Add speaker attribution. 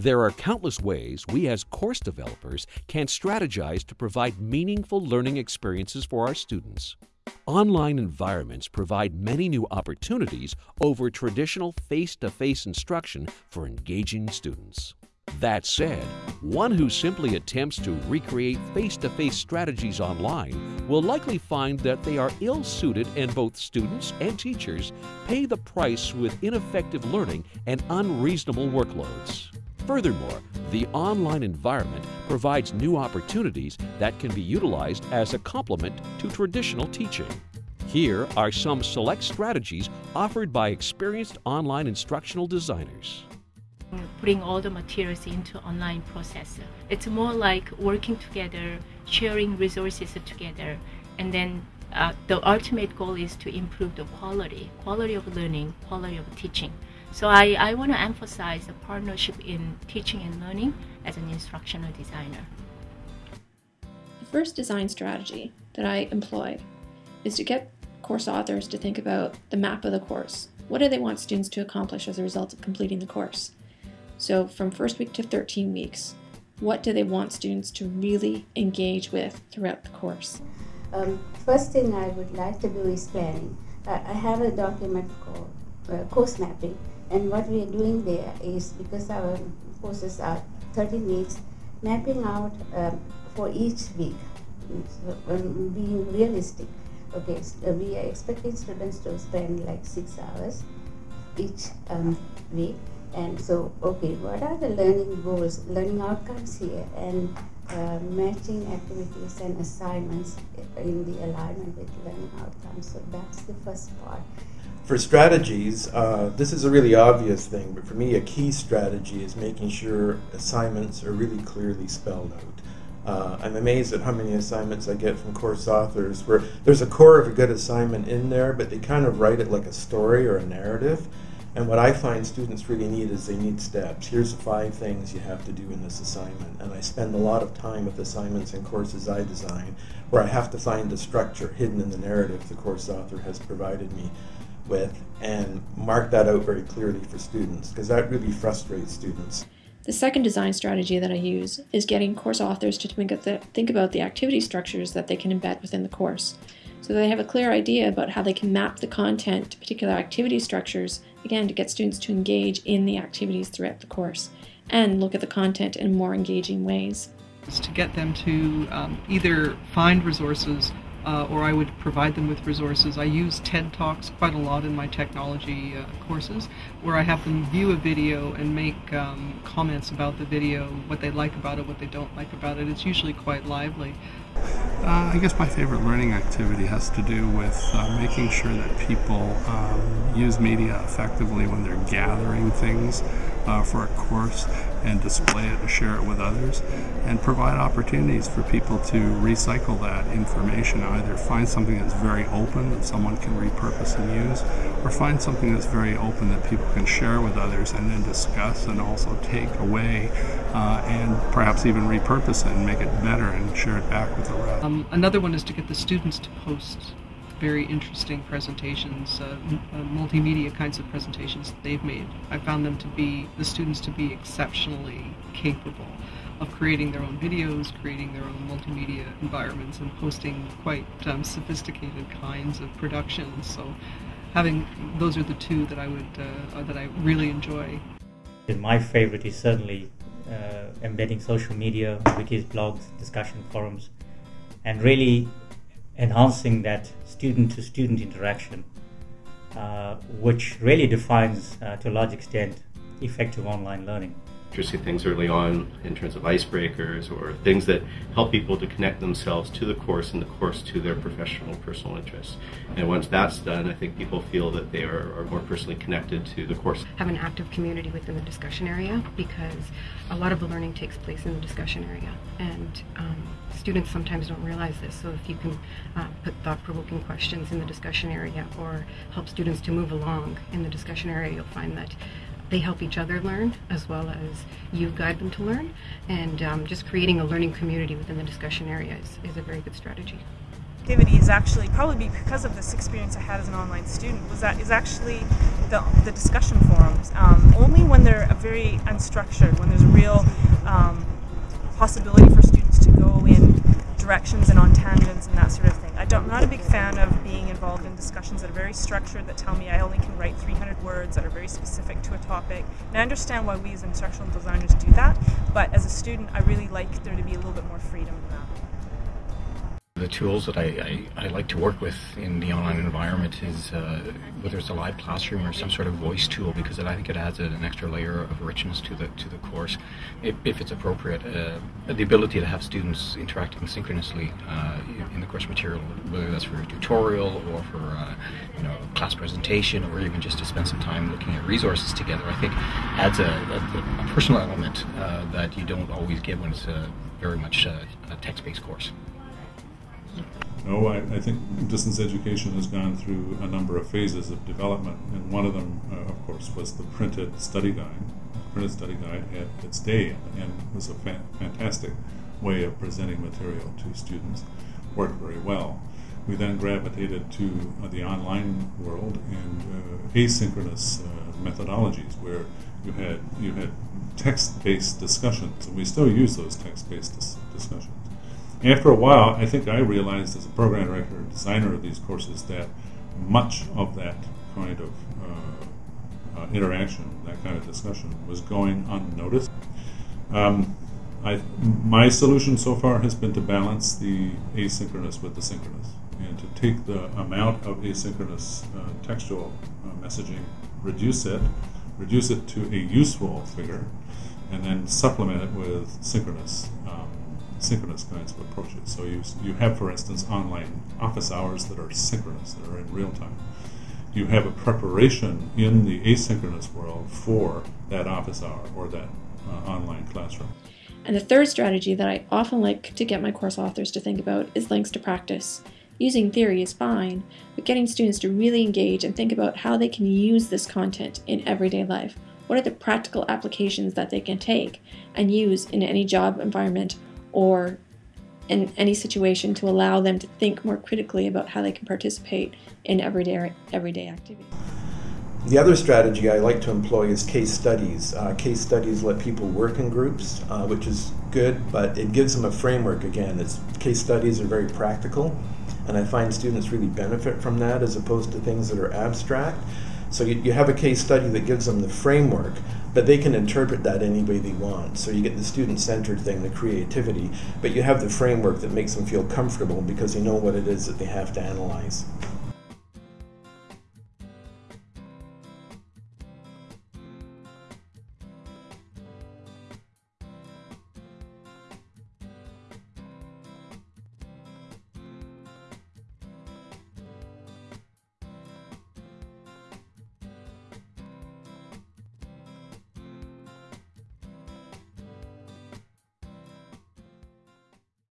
Speaker 1: There are countless ways we as course developers can strategize to provide meaningful learning experiences for our students. Online environments provide many new opportunities over traditional face to face instruction for engaging students. That said, one who simply attempts to recreate face to face strategies online will likely find that they are ill suited and both students and teachers pay the price with ineffective learning and unreasonable workloads. Furthermore, the online environment provides new opportunities that can be utilized as a complement to traditional teaching. Here are some select strategies offered by experienced online instructional designers.
Speaker 2: Putting all the materials into online process. It's more like working together, sharing resources together, and then uh, the ultimate goal is to improve the quality, quality of learning, quality of teaching. So I, I want to emphasize the partnership in teaching and learning as an instructional designer.
Speaker 3: The first design strategy that I employ is to get course authors to think about the map of the course. What do they want students to accomplish as a result of completing the course? So from first week to 13 weeks, what do they want students to really engage with throughout the course?
Speaker 4: Um, first thing I would like to do is planning. I, I have a document called uh, course mapping and what we are doing there is because our courses are 13 weeks, mapping out um, for each week, so, um, being realistic. Okay, so we are expecting students to spend like six hours each um, week. And so, okay, what are the learning goals, learning outcomes here, and uh, matching activities and assignments in the alignment with learning outcomes. So that's the first part.
Speaker 5: For strategies, uh, this is a really obvious thing, but for me, a key strategy is making sure assignments are really clearly spelled out. Uh, I'm amazed at how many assignments I get from course authors where there's a core of a good assignment in there, but they kind of write it like a story or a narrative. And what I find students really need is they need steps. Here's the five things you have to do in this assignment. And I spend a lot of time with assignments and courses I design where I have to find the structure hidden in the narrative the course author has provided me with and mark that out very clearly for students because that really frustrates students.
Speaker 3: The second design strategy that I use is getting course authors to think, about the activity structures that they can embed within the course so they have a clear idea about how they can map the content to particular activity structures, again, to get students to engage in the activities throughout the course and look at the content in more engaging ways.
Speaker 6: To get them to um, either find resources uh, or I would provide them with resources. I use TED Talks quite a lot in my technology uh, courses, where I have them view a video and make um, comments about the video, what they like about it, what they don't like about it. It's usually quite lively.
Speaker 7: Uh, I guess my favorite learning activity has to do with uh, making sure that people um, use media effectively when they're gathering things uh, for a course and display it and share it with others and provide opportunities for people to recycle that information either find something that's very open that someone can repurpose and use or find something that's very open that people can share with others and then discuss and also take away uh, and perhaps even repurpose it and make it better and share it back with the rest.
Speaker 6: Um, another one is to get the students to post very interesting presentations, uh, uh, multimedia kinds of presentations that they've made. I found them to be, the students to be exceptionally capable of creating their own videos, creating their own multimedia environments, and posting quite um, sophisticated kinds of productions. So, having those are the two that I would uh, that I really enjoy.
Speaker 8: My favorite is certainly uh, embedding social media, wikis, blogs, discussion forums, and really enhancing that student to student interaction, uh, which really defines uh, to a large extent effective online learning
Speaker 9: interesting things early on in terms of icebreakers or things that help people to connect themselves to the course and the course to their professional personal interests. And once that's done, I think people feel that they are, are more personally connected to the course.
Speaker 10: Have an active community within the discussion area because a lot of the learning takes place in the discussion area. And um, students sometimes don't realize this. So if you can uh, put thought-provoking questions in the discussion area or help students to move along in the discussion area, you'll find that they help each other learn as well as you guide them to learn. And um, just creating a learning community within the discussion area is, is a very good strategy.
Speaker 11: activity is actually probably because of this experience I had as an online student was that is actually the, the discussion forums. Um, only when they're very unstructured, when there's a real um, possibility for students to go in directions and on tangents and that sort of thing. I am not a big fan of being involved in discussions that are very structured, that tell me I only can write 300 words, that are very specific to a topic. And I understand why we as instructional designers do that, but as a student, I really like there to be a little bit more freedom in that.
Speaker 12: The tools that I, I, I, like to work with in the online environment is uh, whether it's a live classroom or some sort of voice tool because I think it adds an extra layer of richness to the to the course if, if it's appropriate. Uh, the ability to have students interacting synchronously uh, in the course material, whether that's for a tutorial or for uh, you know class presentation or even just to spend some time looking at resources together, I think adds a, a, a personal element uh, that you don't always get when it's a very much uh, a text-based course.
Speaker 13: No, I, I, think distance education has gone through a number of phases of development, and one of them, uh, of course, was the printed study guide. The Printed study guide had its day and was a fa- fantastic way of presenting material to students. Worked very well. We then gravitated to uh, the online world and uh, asynchronous uh, methodologies, where you had you had text-based discussions, and we still use those text-based dis- discussions after a while, I think I realized as a program director designer of these courses that much of that kind of uh, uh, interaction, that kind of discussion, was going unnoticed. Um, I, my solution so far has been to balance the asynchronous with the synchronous and to take the amount of asynchronous uh, textual uh, messaging, reduce it, reduce it to a useful figure, and then supplement it with synchronous. Synchronous kinds of approaches. So you, you have, for instance, online office hours that are synchronous, that are in real time. You have a preparation in the asynchronous world for that office hour or that uh, online classroom.
Speaker 3: And the third strategy that I often like to get my course authors to think about is links to practice. Using theory is fine, but getting students to really engage and think about how they can use this content in everyday life. What are the practical applications that they can take and use in any job environment or in any situation to allow them to think more critically about how they can participate in everyday everyday activities.
Speaker 5: The other strategy I like to employ is case studies. Uh, case studies let people work in groups, uh, which is good, but it gives them a framework again. It's, case studies are very practical, and I find students really benefit from that as opposed to things that are abstract. So you, you have a case study that gives them the framework, but they can interpret that any way they want. So you get the student-centered thing, the creativity, but you have the framework that makes them feel comfortable because they know what it is that they have to analyze.